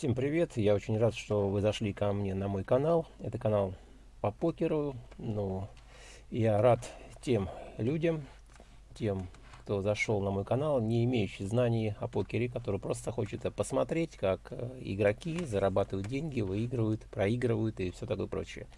Всем привет! Я очень рад, что вы зашли ко мне на мой канал. Это канал по покеру. Ну, я рад тем людям, тем, кто зашел на мой канал, не имеющий знаний о покере, который просто хочет посмотреть, как э, игроки зарабатывают деньги, выигрывают, проигрывают и все такое прочее.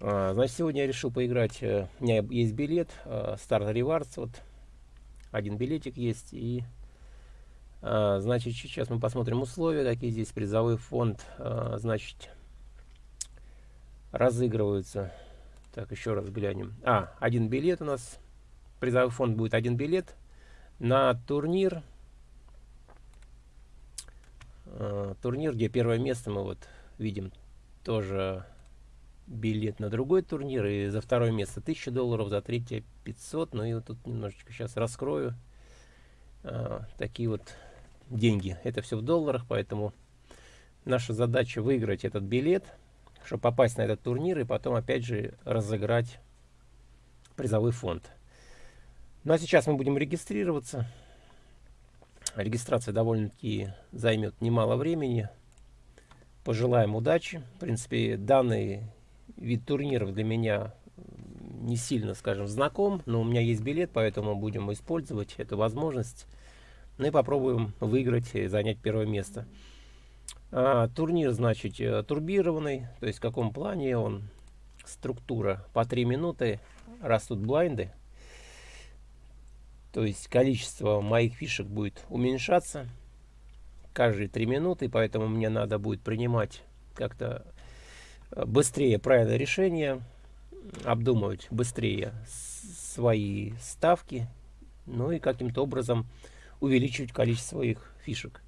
А, значит, сегодня я решил поиграть. Э, у меня есть билет, Start Rewards, вот один билетик есть и значит, сейчас мы посмотрим условия, какие здесь призовой фонд, а, значит, разыгрываются. Так, еще раз глянем. А, один билет у нас. Призовой фонд будет один билет на турнир. А, турнир, где первое место мы вот видим тоже билет на другой турнир. И за второе место 1000 долларов, за третье 500. Ну и вот тут немножечко сейчас раскрою. Такие вот деньги. Это все в долларах, поэтому наша задача выиграть этот билет, чтобы попасть на этот турнир и потом опять же разыграть призовой фонд. Ну а сейчас мы будем регистрироваться. Регистрация довольно-таки займет немало времени. Пожелаем удачи. В принципе, данный вид турниров для меня не сильно, скажем, знаком, но у меня есть билет, поэтому будем использовать эту возможность. Ну и попробуем выиграть и занять первое место. А, турнир, значит, э, турбированный. То есть в каком плане он? Структура по 3 минуты. Растут блайнды. То есть количество моих фишек будет уменьшаться каждые 3 минуты. Поэтому мне надо будет принимать как-то э, быстрее правильное решение. Обдумывать быстрее свои ставки. Ну и каким-то образом увеличивать количество их фишек.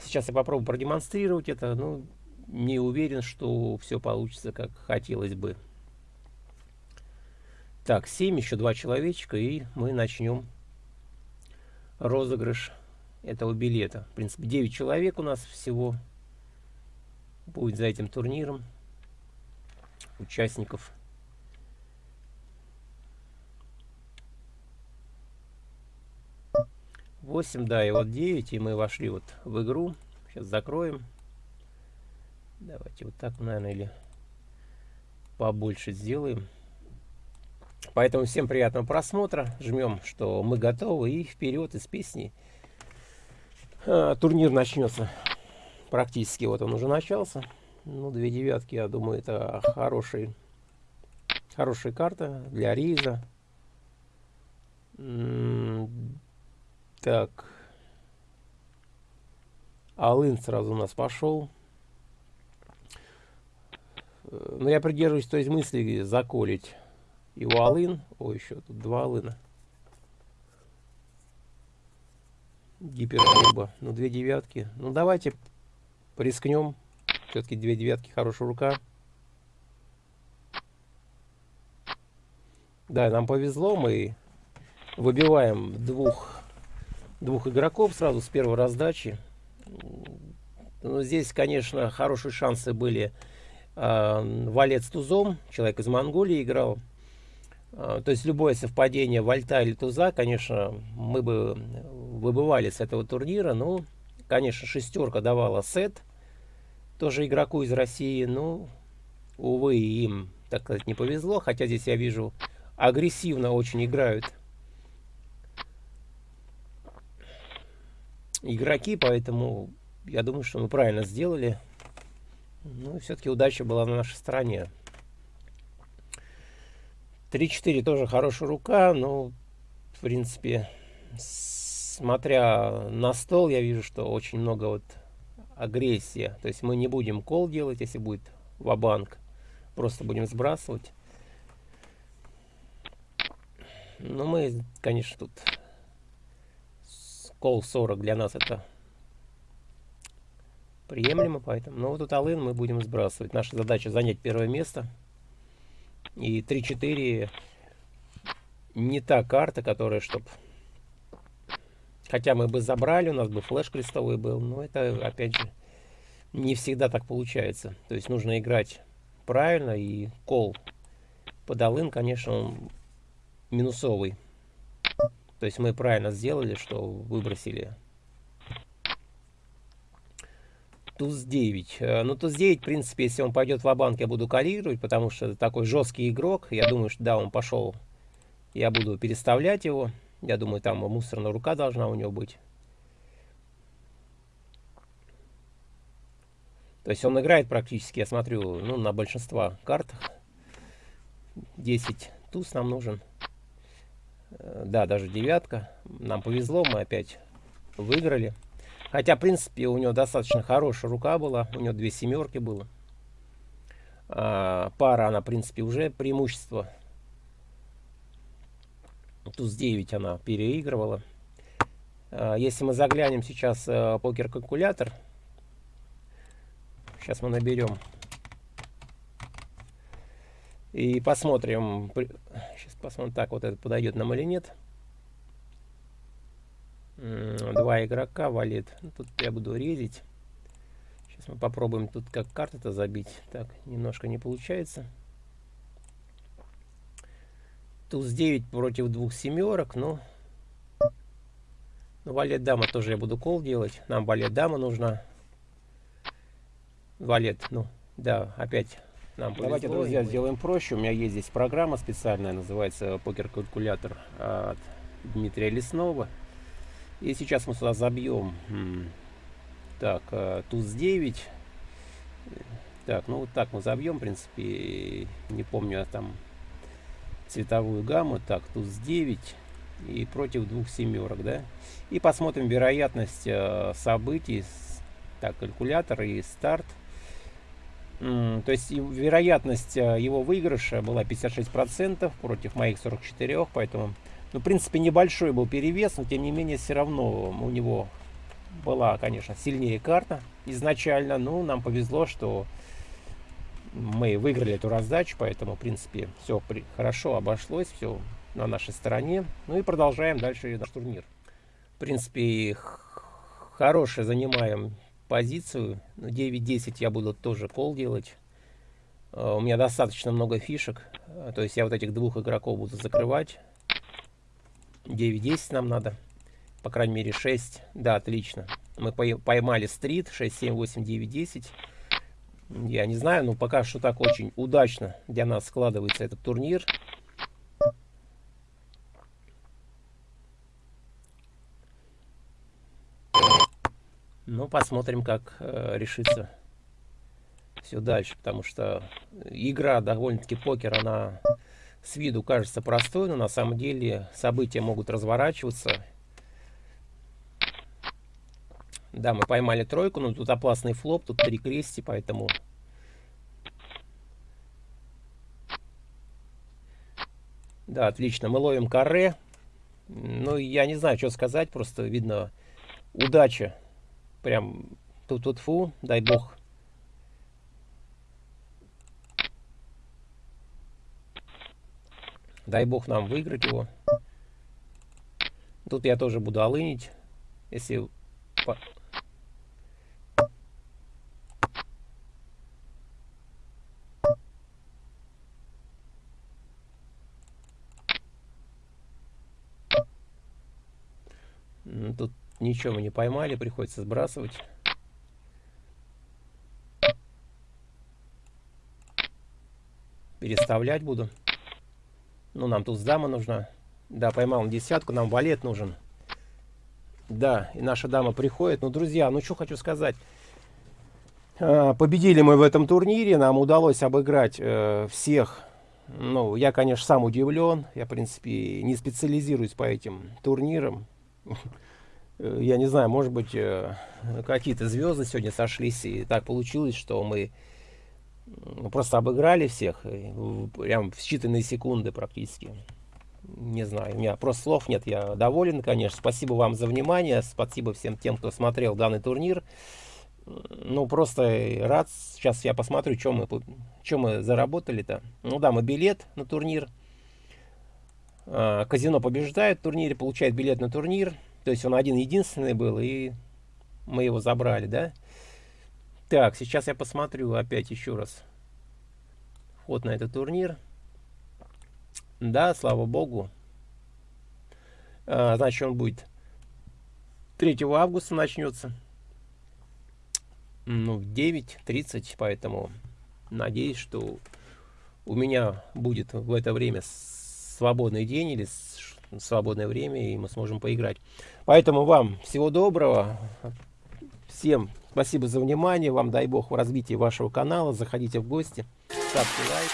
Сейчас я попробую продемонстрировать это, но не уверен, что все получится, как хотелось бы. Так, 7, еще два человечка, и мы начнем розыгрыш этого билета. В принципе, 9 человек у нас всего будет за этим турниром участников. 8, да, и вот 9, и мы вошли вот в игру. Сейчас закроем. Давайте вот так, наверное, или побольше сделаем. Поэтому всем приятного просмотра. Жмем, что мы готовы. И вперед из песни. А, турнир начнется. Практически вот он уже начался. Ну, две девятки, я думаю, это хороший, хорошая карта для рейза. Так. Алын сразу у нас пошел. Э, но я придерживаюсь той мысли заколить его алын. Ой, еще тут два алына. Гиперкуба. Ну, две девятки. Ну, давайте рискнем. Все-таки две девятки, хорошая рука. Да, нам повезло. Мы выбиваем двух двух игроков сразу с первой раздачи. Но здесь, конечно, хорошие шансы были. Э, валет с тузом, человек из Монголии играл. Э, то есть любое совпадение вальта или туза, конечно, мы бы выбывали с этого турнира. Ну, конечно, шестерка давала сет. Тоже игроку из России. Ну, увы, им, так сказать, не повезло. Хотя здесь я вижу, агрессивно очень играют игроки, поэтому я думаю, что мы правильно сделали. Ну, все-таки удача была на нашей стороне. 3-4 тоже хорошая рука, но, в принципе, смотря на стол, я вижу, что очень много вот агрессия. То есть мы не будем кол делать, если будет ва-банк. Просто будем сбрасывать. Но мы, конечно, тут Кол 40 для нас это приемлемо, поэтому... Но вот тут Алын мы будем сбрасывать. Наша задача занять первое место. И 3-4 не та карта, которая, чтоб... Хотя мы бы забрали, у нас бы флеш крестовый был, но это, опять же, не всегда так получается. То есть нужно играть правильно, и кол под Алын, конечно, он минусовый. То есть мы правильно сделали, что выбросили туз 9. Э, ну, туз 9, в принципе, если он пойдет в банк я буду калировать, потому что это такой жесткий игрок. Я думаю, что да, он пошел. Я буду переставлять его. Я думаю, там мусорная рука должна у него быть. То есть он играет практически, я смотрю, ну, на большинство картах. 10 туз нам нужен. Э, да, даже девятка. Нам повезло, мы опять выиграли. Хотя, в принципе, у него достаточно хорошая рука была. У него две семерки было. А, пара, она, в принципе, уже преимущество. Туз 9 она переигрывала. А, если мы заглянем сейчас а, покер-калькулятор, сейчас мы наберем и посмотрим, сейчас посмотрим, так вот это подойдет нам или нет. Два игрока валит. Ну, тут я буду резить. Сейчас мы попробуем тут как карты-то забить. Так, немножко не получается. Туз 9 против двух семерок, но... Ну, валет дама тоже я буду кол делать. Нам валет дама нужна. Валет, ну, да, опять нам Давайте, друзья, сделаем проще. У меня есть здесь программа специальная, называется покер-калькулятор от Дмитрия Леснова. И сейчас мы сюда забьем. Так, э, туз 9. Так, ну вот так мы забьем, в принципе. Не помню, а там цветовую гамму. Так, туз 9 и против двух семерок, да. И посмотрим вероятность э, событий. Так, калькулятор и старт. То есть вероятность э, его выигрыша была 56% против моих 44%, поэтому, ну, в принципе, небольшой был перевес, но тем не менее все равно у него была, конечно, сильнее карта изначально. Ну, нам повезло, что мы выиграли эту раздачу, поэтому, в принципе, все хорошо обошлось, все на нашей стороне. Ну и продолжаем дальше наш турнир. В принципе, хороший занимаем позицию. 9-10 я буду тоже кол делать. Uh, у меня достаточно много фишек. Uh, то есть я вот этих двух игроков буду закрывать. 9-10 нам надо. По крайней мере 6. Да, отлично. Мы поймали стрит. 6, 7, 8, 9, 10. Я не знаю, но пока что так очень удачно для нас складывается этот турнир. Ну, посмотрим, как э, решится все дальше, потому что игра, довольно-таки покер, она с виду кажется простой, но на самом деле события могут разворачиваться. Да, мы поймали тройку, но тут опасный флоп, тут три крести, поэтому... Да, отлично, мы ловим каре. Ну, я не знаю, что сказать, просто видно удача Прям тут тут фу, дай бог. Дай бог нам выиграть его. Тут я тоже буду олынить. Если... Тут Ничего мы не поймали, приходится сбрасывать. Переставлять буду. Ну, нам тут дама нужна. Да, поймал десятку, нам валет нужен. Да, и наша дама приходит. Ну, друзья, ну что хочу сказать. А, победили мы в этом турнире, нам удалось обыграть э, всех. Ну, я, конечно, сам удивлен. Я, в принципе, не специализируюсь по этим турнирам. Э, я не знаю, может быть, э, какие-то звезды сегодня сошлись, и так получилось, что мы просто обыграли всех, прям в считанные секунды практически. Не знаю, у меня просто слов нет, я доволен, конечно. Спасибо вам за внимание, спасибо всем тем, кто смотрел данный турнир. Ну, просто рад. Сейчас я посмотрю, что мы, что мы заработали-то. Ну да, мы билет на турнир. А, казино побеждает в турнире, получает билет на турнир. То есть он один единственный был, и мы его забрали, да? Так, сейчас я посмотрю опять еще раз вход на этот турнир. Да, слава богу. А, значит, он будет 3 августа начнется. ну, в 9.30, поэтому надеюсь, что у меня будет в это время свободный день или свободное время, и мы сможем поиграть. Поэтому вам всего доброго. Всем спасибо за внимание. Вам дай бог в развитии вашего канала. Заходите в гости, ставьте лайк.